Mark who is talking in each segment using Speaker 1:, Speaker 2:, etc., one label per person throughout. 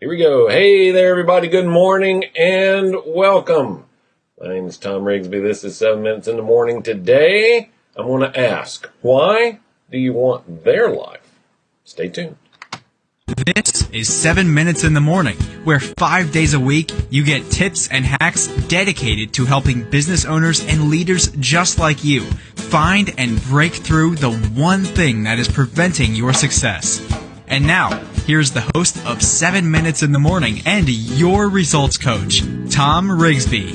Speaker 1: Here we go. Hey there, everybody. Good morning and welcome. My name is Tom Rigsby. This is 7 Minutes in the Morning. Today, I'm going to ask, why do you want their life? Stay tuned.
Speaker 2: This is 7 Minutes in the Morning, where five days a week you get tips and hacks dedicated to helping business owners and leaders just like you find and break through the one thing that is preventing your success. And now, here's the host of 7 Minutes in the Morning and your results coach, Tom Rigsby.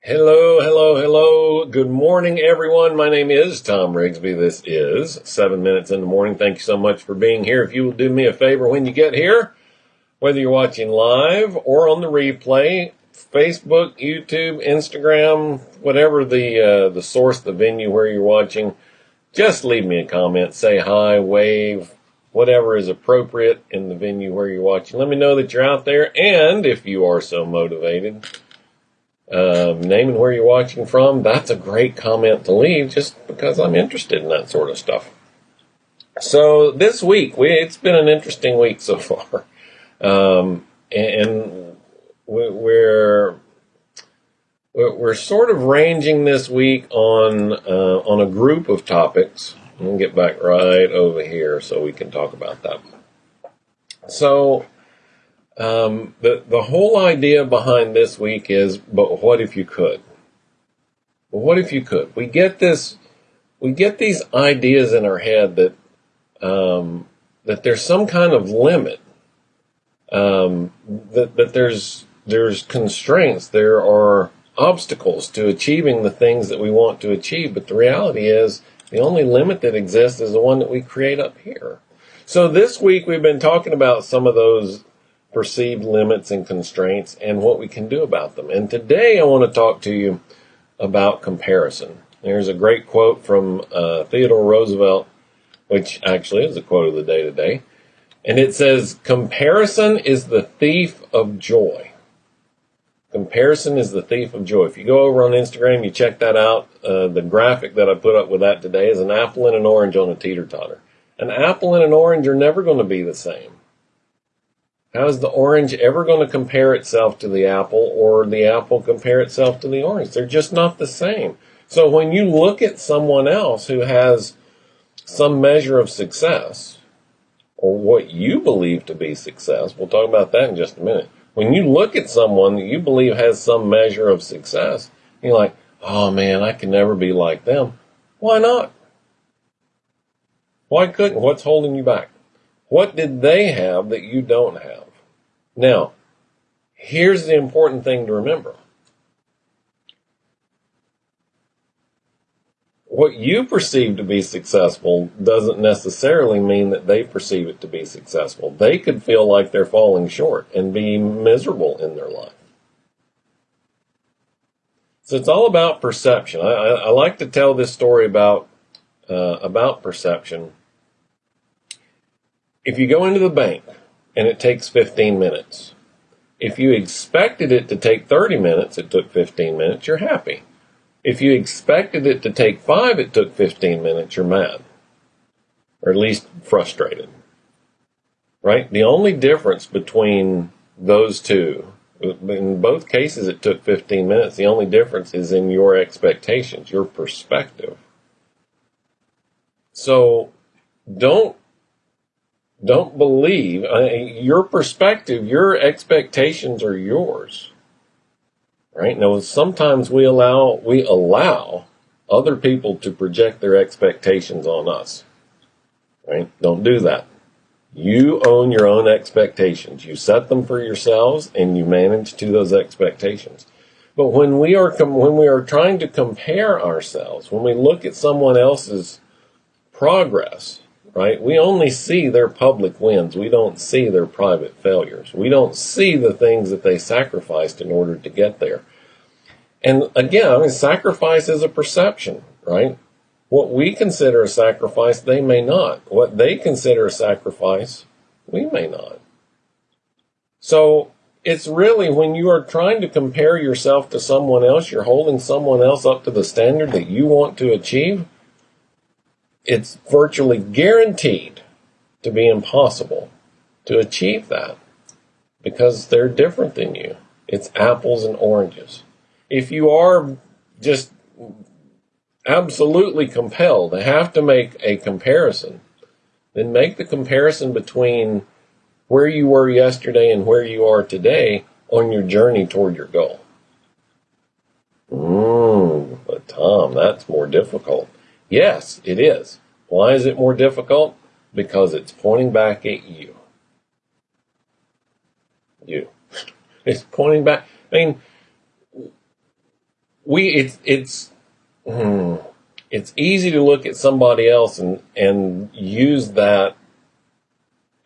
Speaker 1: Hello, hello, hello. Good morning, everyone. My name is Tom Rigsby. This is 7 Minutes in the Morning. Thank you so much for being here. If you will do me a favor when you get here, whether you're watching live or on the replay, Facebook, YouTube, Instagram, whatever the uh, the source, the venue where you're watching, just leave me a comment, say hi, wave, whatever is appropriate in the venue where you're watching. Let me know that you're out there, and if you are so motivated, um, naming where you're watching from, that's a great comment to leave just because I'm interested in that sort of stuff. So this week, we, it's been an interesting week so far. Um, and we're we're sort of ranging this week on uh, on a group of topics. We'll get back right over here so we can talk about that. So, um, the the whole idea behind this week is, but what if you could? But what if you could? We get this, we get these ideas in our head that um, that there's some kind of limit, um, that that there's there's constraints, there are obstacles to achieving the things that we want to achieve. But the reality is, the only limit that exists is the one that we create up here. So this week we've been talking about some of those perceived limits and constraints and what we can do about them. And today I want to talk to you about comparison. There's a great quote from uh, Theodore Roosevelt, which actually is a quote of the day today. And it says, comparison is the thief of joy. Comparison is the thief of joy. If you go over on Instagram, you check that out. Uh, the graphic that I put up with that today is an apple and an orange on a teeter totter. An apple and an orange are never going to be the same. How is the orange ever going to compare itself to the apple or the apple compare itself to the orange? They're just not the same. So when you look at someone else who has some measure of success or what you believe to be success, we'll talk about that in just a minute when you look at someone that you believe has some measure of success, you're like, oh man, I can never be like them. Why not? Why couldn't? What's holding you back? What did they have that you don't have? Now, here's the important thing to remember. What you perceive to be successful doesn't necessarily mean that they perceive it to be successful. They could feel like they're falling short and be miserable in their life. So it's all about perception. I, I, I like to tell this story about uh, about perception. If you go into the bank and it takes 15 minutes, if you expected it to take 30 minutes, it took 15 minutes, you're happy. If you expected it to take five, it took 15 minutes, you're mad. Or at least frustrated. Right? The only difference between those two, in both cases it took 15 minutes, the only difference is in your expectations, your perspective. So don't don't believe uh, your perspective, your expectations are yours. Right? Now, sometimes we allow, we allow other people to project their expectations on us. Right? Don't do that. You own your own expectations. You set them for yourselves and you manage to those expectations. But when we are com- when we are trying to compare ourselves, when we look at someone else's progress, right? We only see their public wins. We don't see their private failures. We don't see the things that they sacrificed in order to get there. And again, I mean, sacrifice is a perception, right? What we consider a sacrifice, they may not. What they consider a sacrifice, we may not. So it's really when you are trying to compare yourself to someone else, you're holding someone else up to the standard that you want to achieve. It's virtually guaranteed to be impossible to achieve that because they're different than you. It's apples and oranges. If you are just absolutely compelled to have to make a comparison, then make the comparison between where you were yesterday and where you are today on your journey toward your goal. Mmm, but Tom, that's more difficult. Yes, it is. Why is it more difficult? Because it's pointing back at you. You. It's pointing back. I mean, we, it's, it's, hmm, it's easy to look at somebody else and, and use that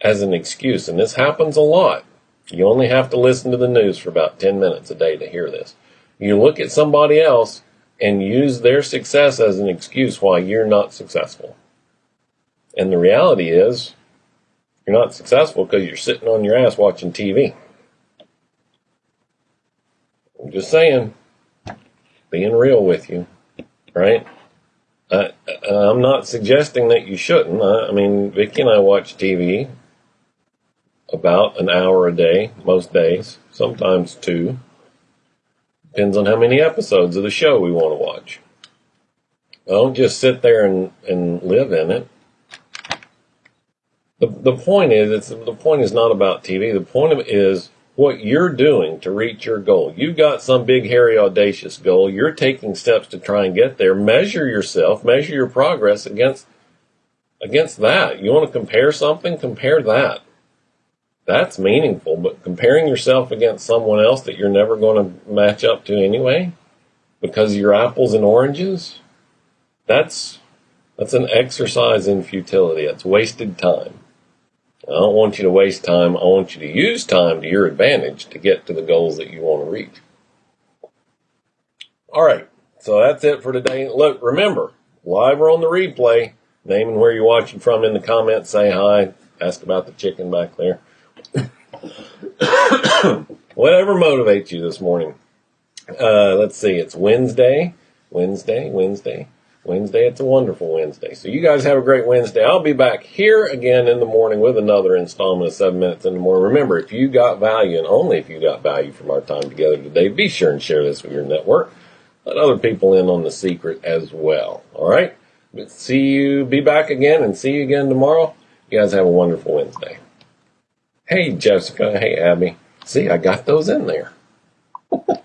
Speaker 1: as an excuse. And this happens a lot. You only have to listen to the news for about 10 minutes a day to hear this. You look at somebody else and use their success as an excuse why you're not successful. And the reality is, you're not successful because you're sitting on your ass watching TV. I'm just saying, being real with you, right? Uh, I'm not suggesting that you shouldn't. I, I mean, Vicki and I watch TV about an hour a day, most days, sometimes two. Depends on how many episodes of the show we want to watch. I don't just sit there and, and live in it. The, the point is, it's, the point is not about TV. The point is what you're doing to reach your goal. You've got some big, hairy, audacious goal. You're taking steps to try and get there. Measure yourself, measure your progress against, against that. You want to compare something? Compare that that's meaningful, but comparing yourself against someone else that you're never going to match up to anyway, because you're apples and oranges, that's, that's an exercise in futility. It's wasted time. I don't want you to waste time. I want you to use time to your advantage to get to the goals that you want to reach. All right. So that's it for today. Look, remember, live or on the replay, name and where you're watching from in the comments, say hi, ask about the chicken back there. Whatever motivates you this morning. Uh, let's see, it's Wednesday, Wednesday, Wednesday, Wednesday. It's a wonderful Wednesday. So you guys have a great Wednesday. I'll be back here again in the morning with another installment of seven minutes in the morning. Remember, if you got value and only if you got value from our time together today, be sure and share this with your network. Let other people in on the secret as well. All right. But see you, be back again and see you again tomorrow. You guys have a wonderful Wednesday. Hey, Jessica. Hey, Abby. See, I got those in there.